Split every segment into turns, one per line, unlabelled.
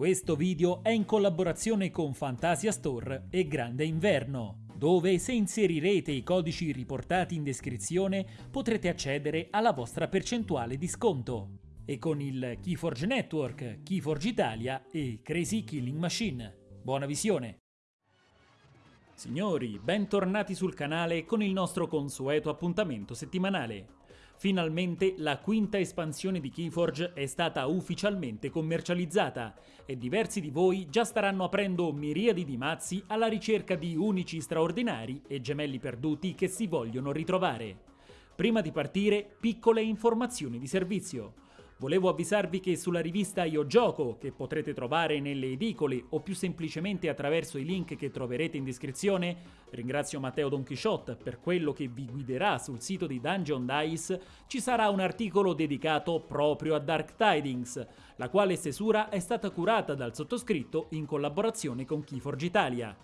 Questo video è in collaborazione con Fantasia Store e Grande Inverno, dove se inserirete i codici riportati in descrizione potrete accedere alla vostra percentuale di sconto. E con il Keyforge Network, Keyforge Italia e Crazy Killing Machine. Buona visione! Signori, bentornati sul canale con il nostro consueto appuntamento settimanale. Finalmente la quinta espansione di Keyforge è stata ufficialmente commercializzata e diversi di voi già staranno aprendo miriadi di mazzi alla ricerca di unici straordinari e gemelli perduti che si vogliono ritrovare. Prima di partire, piccole informazioni di servizio. Volevo avvisarvi che sulla rivista Io Gioco, che potrete trovare nelle edicole o più semplicemente attraverso i link che troverete in descrizione, ringrazio Matteo Don Quixote per quello che vi guiderà sul sito di Dungeon Dice, ci sarà un articolo dedicato proprio a Dark Tidings, la quale stesura è stata curata dal sottoscritto in collaborazione con Keyforge Italia.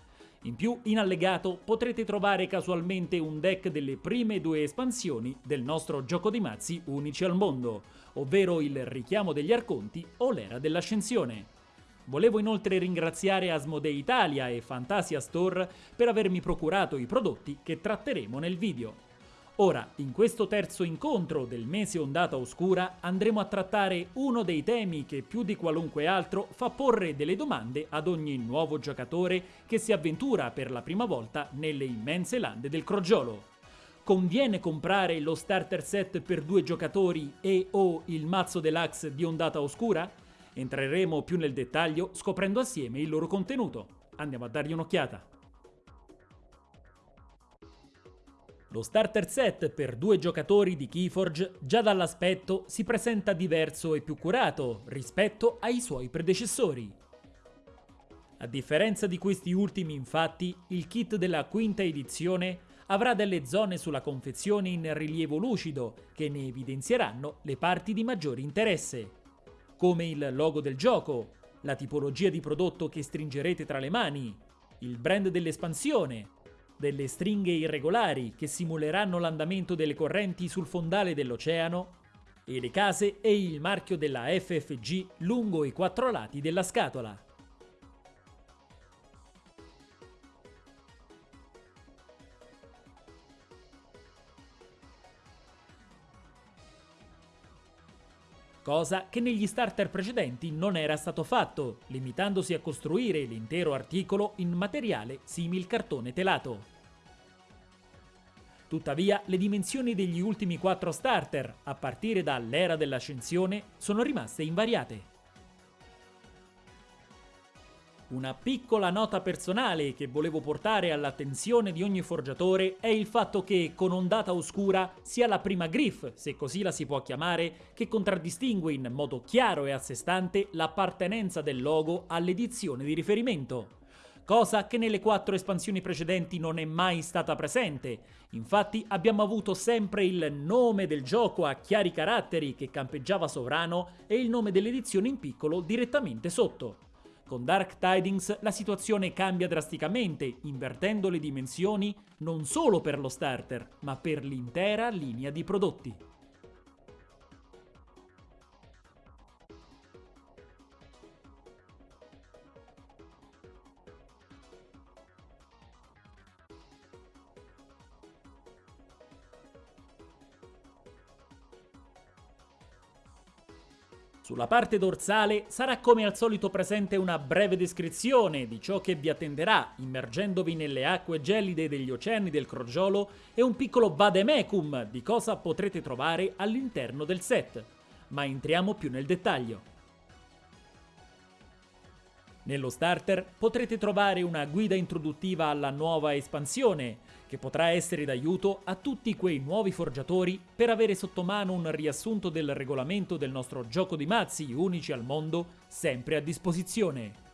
In più, in allegato potrete trovare casualmente un deck delle prime due espansioni del nostro gioco di mazzi unici al mondo, ovvero il Richiamo degli Arconti o l'Era dell'Ascensione. Volevo inoltre ringraziare Asmodee Italia e Fantasia Store per avermi procurato i prodotti che tratteremo nel video. Ora, in questo terzo incontro del mese Ondata Oscura, andremo a trattare uno dei temi che più di qualunque altro fa porre delle domande ad ogni nuovo giocatore che si avventura per la prima volta nelle immense lande del crogiolo. Conviene comprare lo starter set per due giocatori e o il mazzo deluxe di Ondata Oscura? Entreremo più nel dettaglio scoprendo assieme il loro contenuto. Andiamo a dargli un'occhiata. Lo starter set per due giocatori di Keyforge già dall'aspetto si presenta diverso e più curato rispetto ai suoi predecessori. A differenza di questi ultimi infatti, il kit della quinta edizione avrà delle zone sulla confezione in rilievo lucido che ne evidenzieranno le parti di maggiore interesse, come il logo del gioco, la tipologia di prodotto che stringerete tra le mani, il brand dell'espansione, delle stringhe irregolari che simuleranno l'andamento delle correnti sul fondale dell'oceano, e le case e il marchio della FFG lungo i quattro lati della scatola. Cosa che negli starter precedenti non era stato fatto, limitandosi a costruire l'intero articolo in materiale simil cartone telato. Tuttavia, le dimensioni degli ultimi quattro starter, a partire dall'era dell'ascensione, sono rimaste invariate. Una piccola nota personale che volevo portare all'attenzione di ogni forgiatore è il fatto che con Ondata Oscura sia la prima Griff, se così la si può chiamare, che contraddistingue in modo chiaro e a sé stante l'appartenenza del logo all'edizione di riferimento cosa che nelle quattro espansioni precedenti non è mai stata presente. Infatti abbiamo avuto sempre il nome del gioco a chiari caratteri che campeggiava sovrano e il nome dell'edizione in piccolo direttamente sotto. Con Dark Tidings la situazione cambia drasticamente, invertendo le dimensioni non solo per lo starter, ma per l'intera linea di prodotti. Sulla parte dorsale sarà come al solito presente una breve descrizione di ciò che vi attenderà immergendovi nelle acque gelide degli oceani del crogiolo e un piccolo vademecum di cosa potrete trovare all'interno del set. Ma entriamo più nel dettaglio. Nello starter potrete trovare una guida introduttiva alla nuova espansione, che potrà essere d'aiuto a tutti quei nuovi forgiatori per avere sotto mano un riassunto del regolamento del nostro gioco di mazzi unici al mondo sempre a disposizione.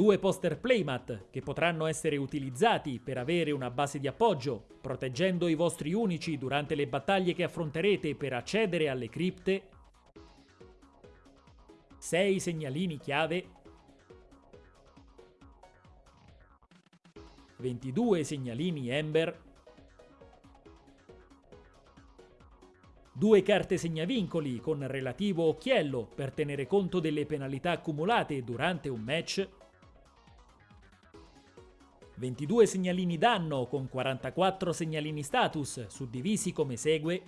Due poster playmat che potranno essere utilizzati per avere una base di appoggio, proteggendo i vostri unici durante le battaglie che affronterete per accedere alle cripte, 6 segnalini chiave. 22 segnalini Ember, due carte segnavincoli con relativo occhiello per tenere conto delle penalità accumulate durante un match, 22 segnalini danno con 44 segnalini status suddivisi come segue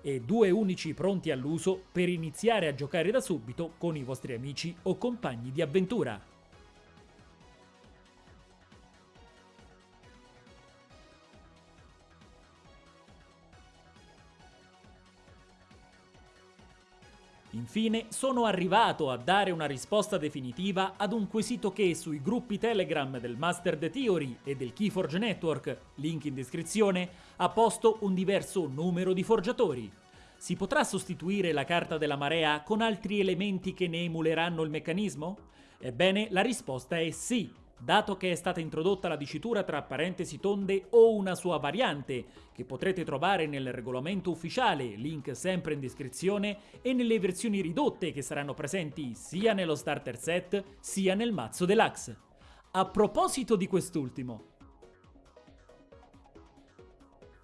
e due unici pronti all'uso per iniziare a giocare da subito con i vostri amici o compagni di avventura. Infine, sono arrivato a dare una risposta definitiva ad un quesito che sui gruppi Telegram del Master The Theory e del Keyforge Network, link in descrizione, ha posto un diverso numero di forgiatori. Si potrà sostituire la carta della marea con altri elementi che ne emuleranno il meccanismo? Ebbene, la risposta è sì, dato che è stata introdotta la dicitura tra parentesi tonde o una sua variante, che potrete trovare nel regolamento ufficiale, link sempre in descrizione, e nelle versioni ridotte che saranno presenti sia nello starter set sia nel mazzo deluxe. A proposito di quest'ultimo,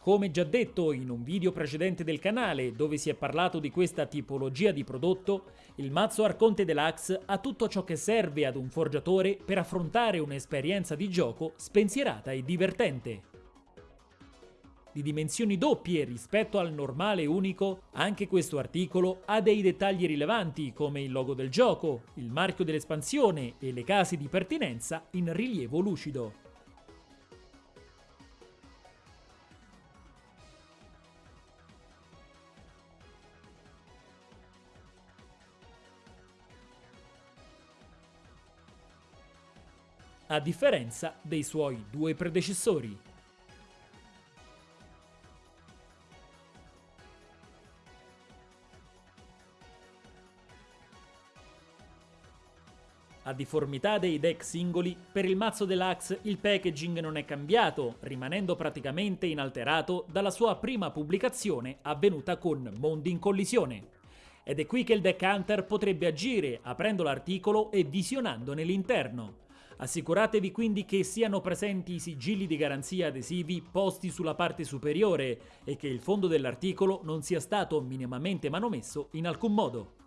come già detto in un video precedente del canale dove si è parlato di questa tipologia di prodotto, il mazzo Arconte Deluxe ha tutto ciò che serve ad un forgiatore per affrontare un'esperienza di gioco spensierata e divertente. Di dimensioni doppie rispetto al normale unico, anche questo articolo ha dei dettagli rilevanti come il logo del gioco, il marchio dell'espansione e le case di pertinenza in rilievo lucido. A differenza dei suoi due predecessori. A difformità dei deck singoli, per il mazzo deluxe il packaging non è cambiato, rimanendo praticamente inalterato dalla sua prima pubblicazione avvenuta con Mondi in collisione. Ed è qui che il deck hunter potrebbe agire aprendo l'articolo e visionandone l'interno. Assicuratevi quindi che siano presenti i sigilli di garanzia adesivi posti sulla parte superiore e che il fondo dell'articolo non sia stato minimamente manomesso in alcun modo.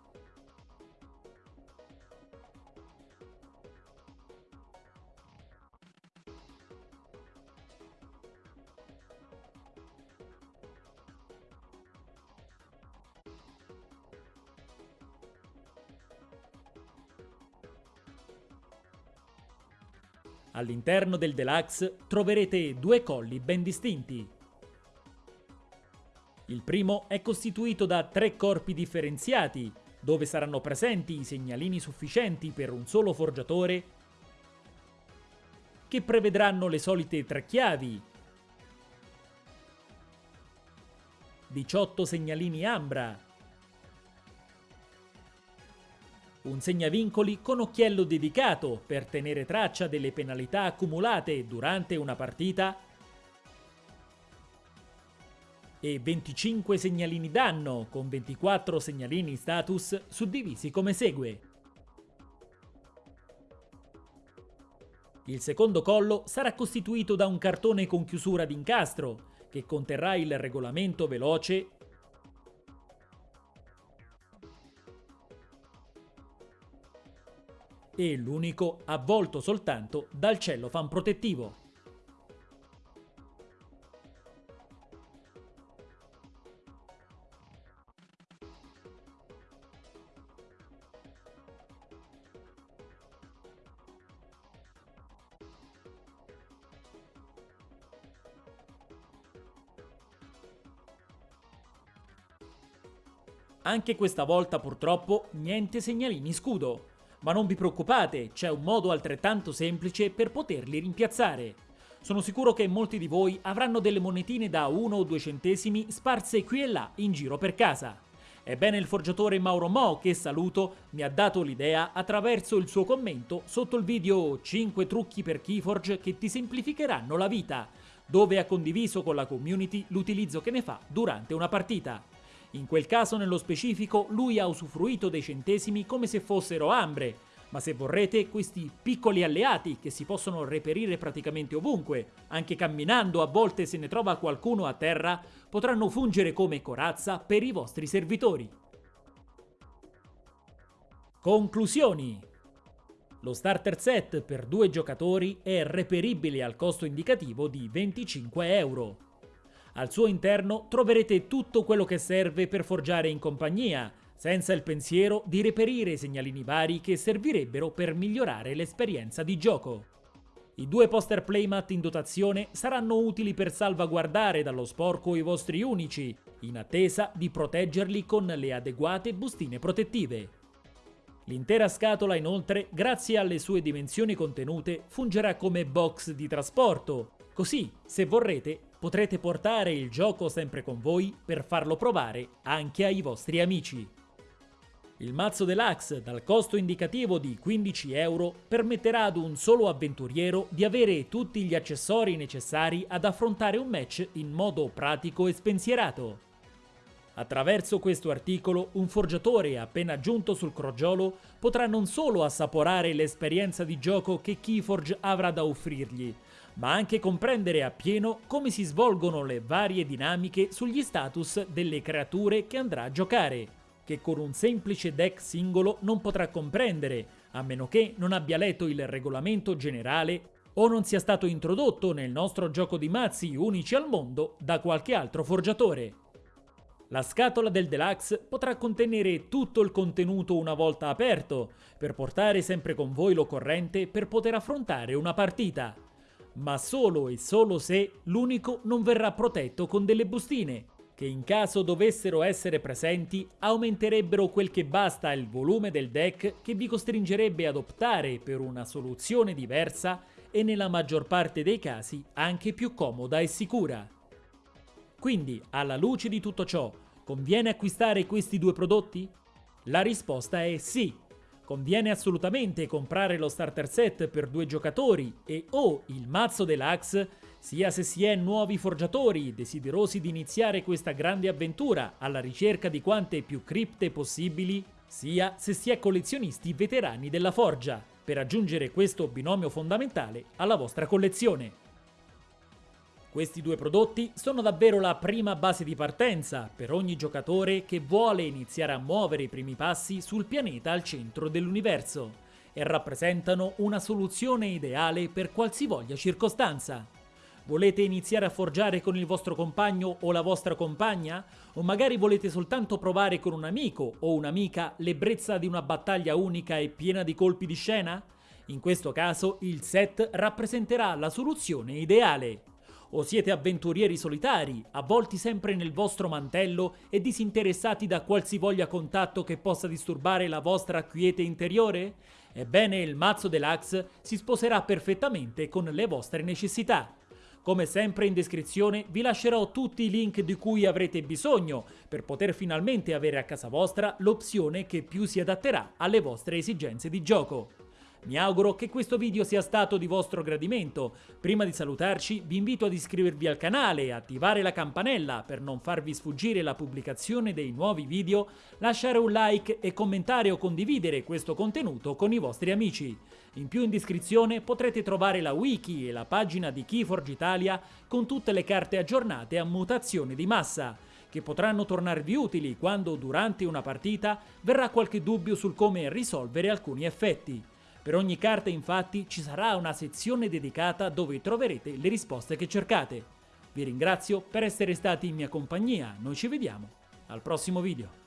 All'interno del Deluxe troverete due colli ben distinti. Il primo è costituito da tre corpi differenziati, dove saranno presenti i segnalini sufficienti per un solo forgiatore, che prevedranno le solite tre chiavi, 18 segnalini ambra, un segnavincoli con occhiello dedicato per tenere traccia delle penalità accumulate durante una partita e 25 segnalini danno con 24 segnalini status suddivisi come segue. Il secondo collo sarà costituito da un cartone con chiusura d'incastro che conterrà il regolamento veloce e l'unico avvolto soltanto dal cellofan protettivo. Anche questa volta purtroppo niente segnalini scudo, ma non vi preoccupate, c'è un modo altrettanto semplice per poterli rimpiazzare. Sono sicuro che molti di voi avranno delle monetine da 1 o 2 centesimi sparse qui e là in giro per casa. Ebbene il forgiatore Mauro Mo, che saluto, mi ha dato l'idea attraverso il suo commento sotto il video 5 trucchi per Keyforge che ti semplificheranno la vita, dove ha condiviso con la community l'utilizzo che ne fa durante una partita. In quel caso nello specifico lui ha usufruito dei centesimi come se fossero ambre, Ma se vorrete, questi piccoli alleati che si possono reperire praticamente ovunque, anche camminando a volte se ne trova qualcuno a terra, potranno fungere come corazza per i vostri servitori. Conclusioni lo starter set per due giocatori è reperibile al costo indicativo di 25 euro. Al suo interno troverete tutto quello che serve per forgiare in compagnia, senza il pensiero di reperire segnalini vari che servirebbero per migliorare l'esperienza di gioco. I due poster playmat in dotazione saranno utili per salvaguardare dallo sporco i vostri unici, in attesa di proteggerli con le adeguate bustine protettive. L'intera scatola inoltre, grazie alle sue dimensioni contenute, fungerà come box di trasporto, così, se vorrete, potrete portare il gioco sempre con voi per farlo provare anche ai vostri amici. Il mazzo deluxe, dal costo indicativo di 15 euro, permetterà ad un solo avventuriero di avere tutti gli accessori necessari ad affrontare un match in modo pratico e spensierato. Attraverso questo articolo, un forgiatore appena giunto sul crogiolo potrà non solo assaporare l'esperienza di gioco che Keyforge avrà da offrirgli, ma anche comprendere appieno come si svolgono le varie dinamiche sugli status delle creature che andrà a giocare, che con un semplice deck singolo non potrà comprendere, a meno che non abbia letto il regolamento generale o non sia stato introdotto nel nostro gioco di mazzi unici al mondo da qualche altro forgiatore. La scatola del deluxe potrà contenere tutto il contenuto una volta aperto, per portare sempre con voi l'occorrente per poter affrontare una partita. Ma solo e solo se l'unico non verrà protetto con delle bustine, che in caso dovessero essere presenti aumenterebbero quel che basta il volume del deck che vi costringerebbe ad optare per una soluzione diversa e nella maggior parte dei casi anche più comoda e sicura. Quindi, alla luce di tutto ciò, conviene acquistare questi due prodotti? La risposta è sì. Conviene assolutamente comprare lo starter set per due giocatori e o il mazzo deluxe, sia se si è nuovi forgiatori desiderosi di iniziare questa grande avventura alla ricerca di quante più cripte possibili, sia se si è collezionisti veterani della forgia, per aggiungere questo binomio fondamentale alla vostra collezione. Questi due prodotti sono davvero la prima base di partenza per ogni giocatore che vuole iniziare a muovere i primi passi sul pianeta al centro dell'universo e rappresentano una soluzione ideale per qualsivoglia circostanza. Volete iniziare a forgiare con il vostro compagno o la vostra compagna? O magari volete soltanto provare con un amico o un'amica l'ebbrezza di una battaglia unica e piena di colpi di scena? In questo caso il set rappresenterà la soluzione ideale o siete avventurieri solitari, avvolti sempre nel vostro mantello e disinteressati da qualsivoglia contatto che possa disturbare la vostra quiete interiore? Ebbene, il mazzo deluxe si sposerà perfettamente con le vostre necessità. Come sempre in descrizione vi lascerò tutti i link di cui avrete bisogno per poter finalmente avere a casa vostra l'opzione che più si adatterà alle vostre esigenze di gioco. Mi auguro che questo video sia stato di vostro gradimento. Prima di salutarci vi invito ad iscrivervi al canale e attivare la campanella per non farvi sfuggire la pubblicazione dei nuovi video, lasciare un like e commentare o condividere questo contenuto con i vostri amici. In più in descrizione potrete trovare la wiki e la pagina di Keyforge Italia con tutte le carte aggiornate a mutazione di massa che potranno tornarvi utili quando durante una partita verrà qualche dubbio sul come risolvere alcuni effetti. Per ogni carta infatti ci sarà una sezione dedicata dove troverete le risposte che cercate. Vi ringrazio per essere stati in mia compagnia, noi ci vediamo al prossimo video.